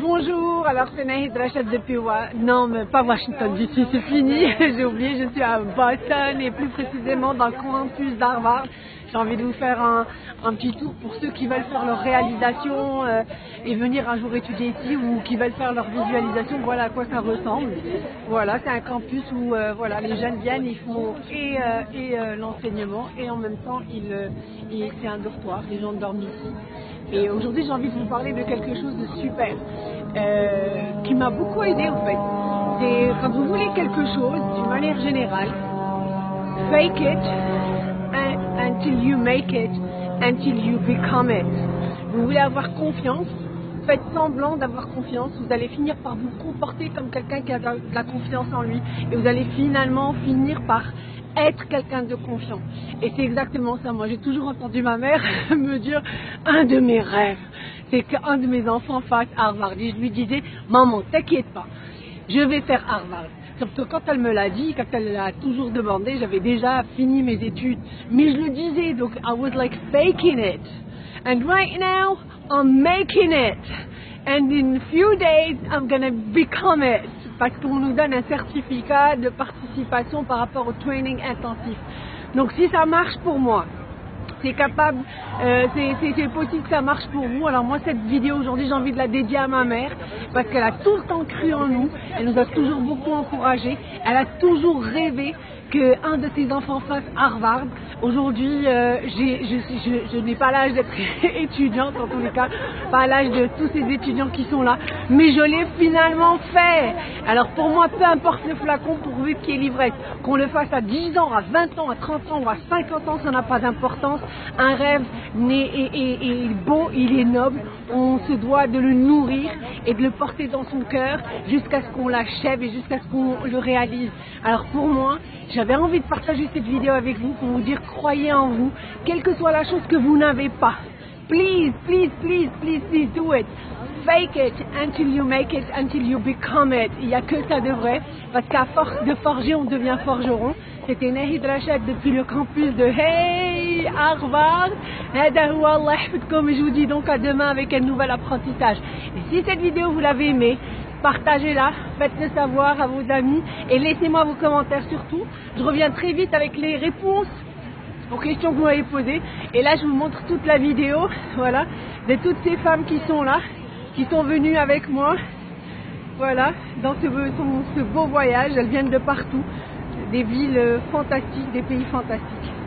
Bonjour, alors c'est Nahid Rachel depuis. Non, mais pas Washington DC, c'est fini, j'ai oublié, je suis à Boston et plus précisément dans le campus d'Harvard. J'ai envie de vous faire un, petit tour pour ceux qui veulent faire leur réalisation euh, et venir un jour étudier ici ou qui veulent faire leur visualisation, voilà à quoi ça ressemble. Voilà, c'est un campus où euh, voilà, les jeunes viennent, ils font et, euh, et l'enseignement et en même temps ils, c'est un dortoir, les gens dorment ici. Et aujourd'hui, j'ai envie de vous parler de quelque chose de super euh, qui m'a beaucoup aidé en fait. C'est quand vous voulez quelque chose, d'une manière générale, fake it until you make it, until you become it. Vous voulez avoir confiance, faites semblant d'avoir confiance, vous allez finir par vous comporter comme quelqu'un qui a de la confiance en lui et vous allez finalement finir par être quelqu'un de confiant. Et c'est exactement ça. Moi, j'ai toujours entendu ma mère me dire un de mes rêves, c'est qu'un de mes enfants fasse Harvard. Et je lui disais, maman, t'inquiète pas, je vais faire Harvard. Sauf que quand elle me l'a dit, quand elle l'a toujours demandé, j'avais déjà fini mes études. Mais je le disais, donc I was like faking it. And right now, I'm making it. And in few days, I'm gonna become it parce qu'on nous donne un certificat de participation par rapport au training intensif. Donc si ça marche pour moi, c'est capable, euh, c'est possible que ça marche pour vous. Alors moi cette vidéo aujourd'hui j'ai envie de la dédier à ma mère parce qu'elle a tout le temps cru en nous, elle nous a toujours beaucoup encouragés, elle a toujours rêvé qu'un de ses enfants fasse Harvard. Aujourd'hui, euh, je, je n'ai pas l'âge d'être étudiante, en tous les cas, pas l'âge de tous ces étudiants qui sont là, mais je l'ai finalement fait. Alors pour moi, peu importe le flacon pourvu qu'il y ait l'ivresse, qu'on le fasse à 10 ans, à 20 ans, à 30 ans ou à 50 ans, ça n'a pas d'importance. Un rêve est, beau, il est noble, on se doit de le nourrir et de le porter dans son cœur jusqu'à ce qu'on l'achève et jusqu'à ce qu'on le réalise. Alors pour moi, j'avais envie de partager cette vidéo avec vous pour vous dire croyez en vous, quelle que soit la chose que vous n'avez pas. Please, please, please, please, please do it. Fake it until you make it, until you become it. Il n'y a que ça de vrai, parce qu'à force de forger, on devient forgeron. C'était Nahid Rachad depuis le campus de Hey Harvard. Comme je vous dis donc à demain avec un nouvel apprentissage. Et si cette vidéo vous l'avez aimée, partagez-la, faites-le savoir à vos amis et laissez-moi vos commentaires surtout. Je reviens très vite avec les réponses aux questions que vous m'avez posées. Et là, je vous montre toute la vidéo, voilà, de toutes ces femmes qui sont là, qui sont venues avec moi, voilà, dans ce, ce beau voyage. Elles viennent de partout, des villes fantastiques, des pays fantastiques.